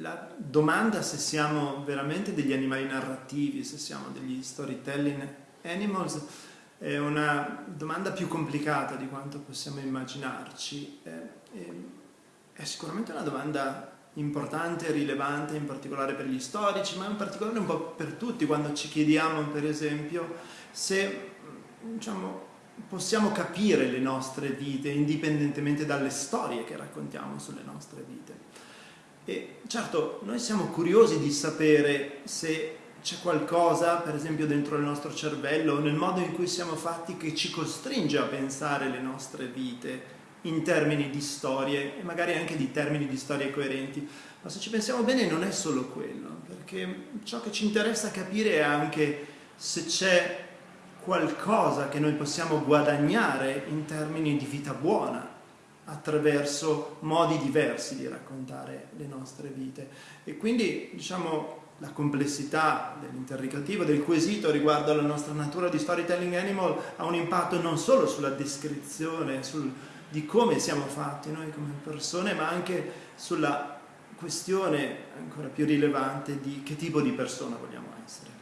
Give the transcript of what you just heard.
la domanda se siamo veramente degli animali narrativi, se siamo degli storytelling animals, è una domanda più complicata di quanto possiamo immaginarci. È, è, è sicuramente una domanda importante rilevante, in particolare per gli storici, ma in particolare un po' per tutti, quando ci chiediamo, per esempio, se diciamo, possiamo capire le nostre vite indipendentemente dalle storie che raccontiamo sulle nostre vite. E certo, noi siamo curiosi di sapere se c'è qualcosa, per esempio dentro il nostro cervello, nel modo in cui siamo fatti, che ci costringe a pensare le nostre vite in termini di storie e magari anche di termini di storie coerenti. Ma se ci pensiamo bene non è solo quello, perché ciò che ci interessa capire è anche se c'è qualcosa che noi possiamo guadagnare in termini di vita buona attraverso modi diversi di raccontare le nostre vite. E quindi, diciamo, la complessità dell'interrogativo, del quesito riguardo alla nostra natura di storytelling animal ha un impatto non solo sulla descrizione sul, di come siamo fatti noi come persone, ma anche sulla questione ancora più rilevante di che tipo di persona vogliamo essere.